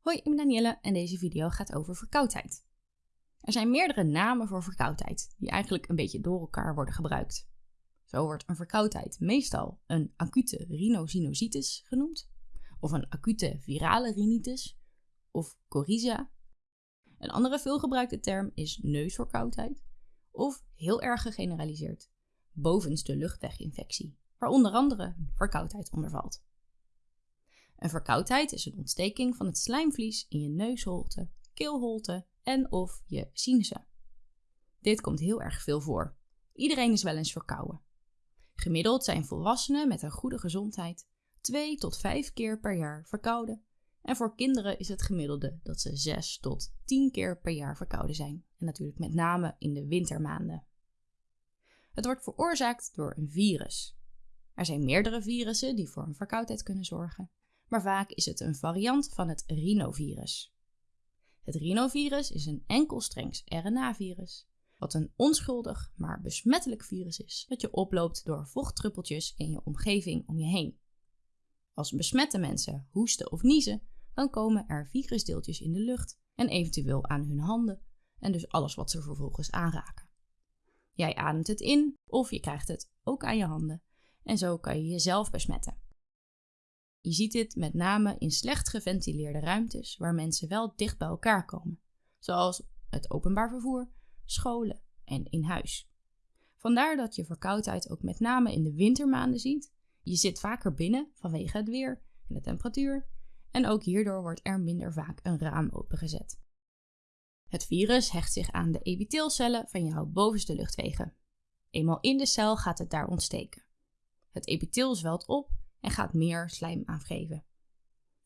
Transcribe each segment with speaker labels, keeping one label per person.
Speaker 1: Hoi, ik ben Danielle en deze video gaat over verkoudheid. Er zijn meerdere namen voor verkoudheid, die eigenlijk een beetje door elkaar worden gebruikt. Zo wordt een verkoudheid meestal een acute rhinosinusitis genoemd, of een acute virale rhinitis, of coryza. Een andere veelgebruikte term is neusverkoudheid, of heel erg gegeneraliseerd, bovenste luchtweginfectie, waar onder andere verkoudheid onder valt. Een verkoudheid is een ontsteking van het slijmvlies in je neusholte, keelholte en of je sinussen. Dit komt heel erg veel voor. Iedereen is wel eens verkouden. Gemiddeld zijn volwassenen met een goede gezondheid 2 tot 5 keer per jaar verkouden. En voor kinderen is het gemiddelde dat ze 6 tot 10 keer per jaar verkouden zijn. En natuurlijk met name in de wintermaanden. Het wordt veroorzaakt door een virus. Er zijn meerdere virussen die voor een verkoudheid kunnen zorgen maar vaak is het een variant van het rhinovirus. Het rhinovirus is een enkelstrengs RNA-virus, wat een onschuldig maar besmettelijk virus is dat je oploopt door vochtdruppeltjes in je omgeving om je heen. Als besmette mensen hoesten of niezen, dan komen er virusdeeltjes in de lucht en eventueel aan hun handen en dus alles wat ze vervolgens aanraken. Jij ademt het in of je krijgt het ook aan je handen en zo kan je jezelf besmetten. Je ziet dit met name in slecht geventileerde ruimtes waar mensen wel dicht bij elkaar komen, zoals het openbaar vervoer, scholen en in huis. Vandaar dat je verkoudheid ook met name in de wintermaanden ziet. Je zit vaker binnen vanwege het weer en de temperatuur en ook hierdoor wordt er minder vaak een raam opengezet. Het virus hecht zich aan de epiteelcellen van jouw bovenste luchtwegen. Eenmaal in de cel gaat het daar ontsteken. Het epitheel zwelt op en gaat meer slijm afgeven.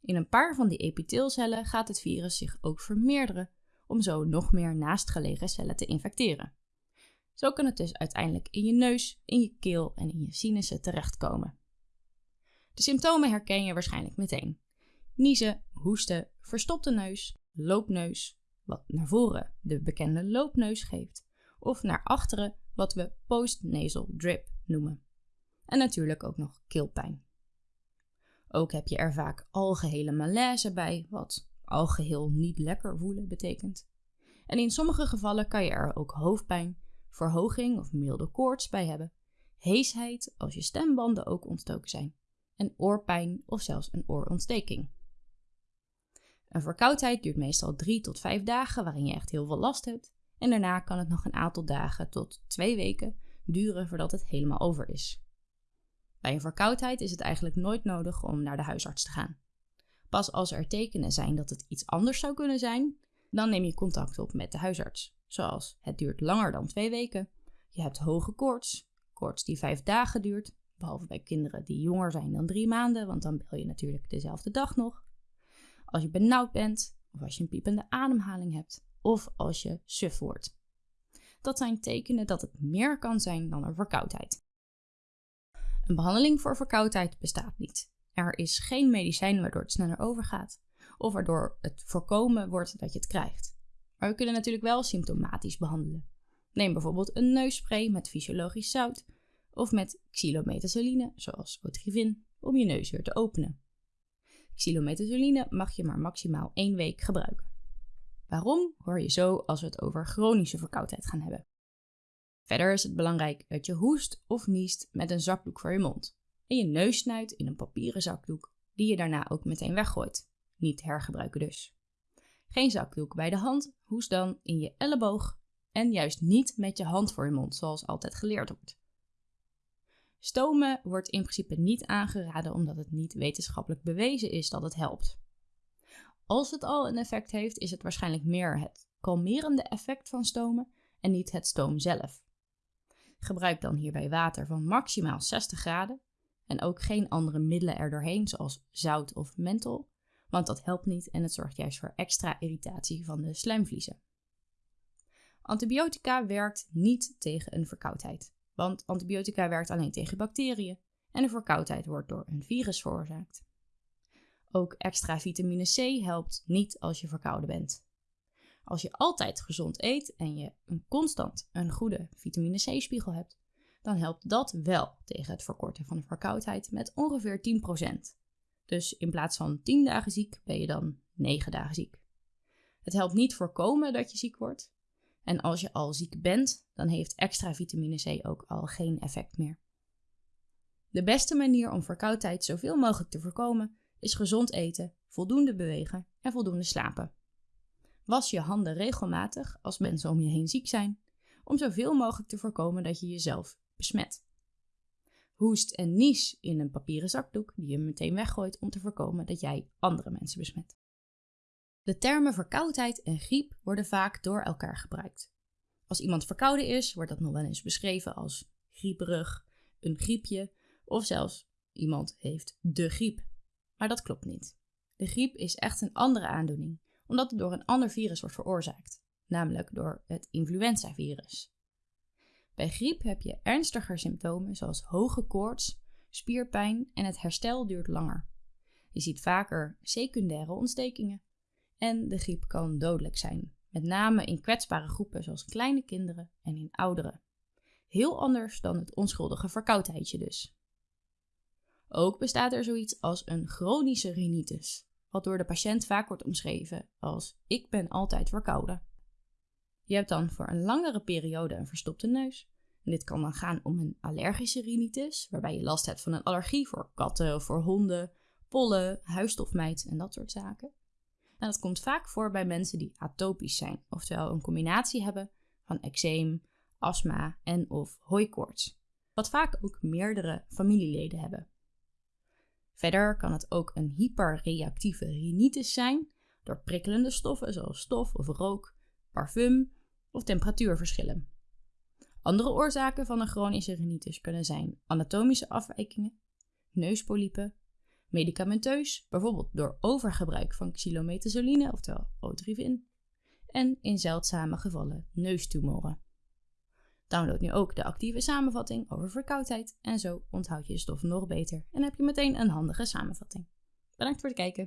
Speaker 1: In een paar van die epiteelcellen gaat het virus zich ook vermeerderen om zo nog meer naastgelegen cellen te infecteren. Zo kan het dus uiteindelijk in je neus, in je keel en in je sinussen terechtkomen. De symptomen herken je waarschijnlijk meteen. Niezen, hoesten, verstopte neus, loopneus, wat naar voren de bekende loopneus geeft, of naar achteren wat we postnasal drip noemen. En natuurlijk ook nog keelpijn. Ook heb je er vaak algehele malaise bij, wat algeheel niet lekker voelen betekent. En in sommige gevallen kan je er ook hoofdpijn, verhoging of milde koorts bij hebben, heesheid als je stembanden ook ontstoken zijn, en oorpijn of zelfs een oorontsteking. Een verkoudheid duurt meestal 3 tot 5 dagen waarin je echt heel veel last hebt, en daarna kan het nog een aantal dagen tot 2 weken duren voordat het helemaal over is. Bij een verkoudheid is het eigenlijk nooit nodig om naar de huisarts te gaan. Pas als er tekenen zijn dat het iets anders zou kunnen zijn, dan neem je contact op met de huisarts. Zoals het duurt langer dan twee weken, je hebt hoge koorts, koorts die vijf dagen duurt, behalve bij kinderen die jonger zijn dan drie maanden, want dan bel je natuurlijk dezelfde dag nog. Als je benauwd bent, of als je een piepende ademhaling hebt, of als je suf wordt. Dat zijn tekenen dat het meer kan zijn dan een verkoudheid. Een behandeling voor verkoudheid bestaat niet. Er is geen medicijn waardoor het sneller overgaat of waardoor het voorkomen wordt dat je het krijgt. Maar we kunnen natuurlijk wel symptomatisch behandelen. Neem bijvoorbeeld een neusspray met fysiologisch zout of met xylometazoline, zoals Otrivin, om je neus weer te openen. Xylometazoline mag je maar maximaal één week gebruiken. Waarom hoor je zo als we het over chronische verkoudheid gaan hebben? Verder is het belangrijk dat je hoest of niest met een zakdoek voor je mond en je neus snuit in een papieren zakdoek die je daarna ook meteen weggooit. Niet hergebruiken dus. Geen zakdoek bij de hand, hoest dan in je elleboog en juist niet met je hand voor je mond, zoals altijd geleerd wordt. Stomen wordt in principe niet aangeraden omdat het niet wetenschappelijk bewezen is dat het helpt. Als het al een effect heeft, is het waarschijnlijk meer het kalmerende effect van stomen en niet het stoom zelf. Gebruik dan hierbij water van maximaal 60 graden en ook geen andere middelen erdoorheen, zoals zout of menthol, want dat helpt niet en het zorgt juist voor extra irritatie van de slijmvliezen. Antibiotica werkt niet tegen een verkoudheid, want antibiotica werkt alleen tegen bacteriën en een verkoudheid wordt door een virus veroorzaakt. Ook extra vitamine C helpt niet als je verkouden bent. Als je altijd gezond eet en je een constant een goede vitamine C-spiegel hebt, dan helpt dat wel tegen het verkorten van de verkoudheid met ongeveer 10%. Dus in plaats van 10 dagen ziek ben je dan 9 dagen ziek. Het helpt niet voorkomen dat je ziek wordt. En als je al ziek bent, dan heeft extra vitamine C ook al geen effect meer. De beste manier om verkoudheid zoveel mogelijk te voorkomen is gezond eten, voldoende bewegen en voldoende slapen. Was je handen regelmatig als mensen om je heen ziek zijn, om zoveel mogelijk te voorkomen dat je jezelf besmet. Hoest en nies in een papieren zakdoek die je meteen weggooit om te voorkomen dat jij andere mensen besmet. De termen verkoudheid en griep worden vaak door elkaar gebruikt. Als iemand verkouden is, wordt dat nog wel eens beschreven als grieperig, een griepje of zelfs iemand heeft de griep. Maar dat klopt niet. De griep is echt een andere aandoening, omdat het door een ander virus wordt veroorzaakt, namelijk door het influenzavirus. Bij griep heb je ernstiger symptomen zoals hoge koorts, spierpijn en het herstel duurt langer. Je ziet vaker secundaire ontstekingen en de griep kan dodelijk zijn, met name in kwetsbare groepen zoals kleine kinderen en in ouderen. Heel anders dan het onschuldige verkoudheidje dus. Ook bestaat er zoiets als een chronische rhinitis, wat door de patiënt vaak wordt omschreven als ik ben altijd verkouden. Je hebt dan voor een langere periode een verstopte neus. En dit kan dan gaan om een allergische rhinitis, waarbij je last hebt van een allergie voor katten voor honden, pollen, huisstofmijt en dat soort zaken. En dat komt vaak voor bij mensen die atopisch zijn, oftewel een combinatie hebben van eczeem, astma en of hooikoorts, wat vaak ook meerdere familieleden hebben. Verder kan het ook een hyperreactieve rhinitis zijn door prikkelende stoffen zoals stof of rook, parfum of temperatuurverschillen. Andere oorzaken van een chronische rhinitis kunnen zijn anatomische afwijkingen, neuspolypen, medicamenteus, bijvoorbeeld door overgebruik van xylometazoline, oftewel otrivin, en in zeldzame gevallen neustumoren. Download nu ook de actieve samenvatting over verkoudheid en zo onthoud je je stof nog beter en heb je meteen een handige samenvatting. Bedankt voor het kijken.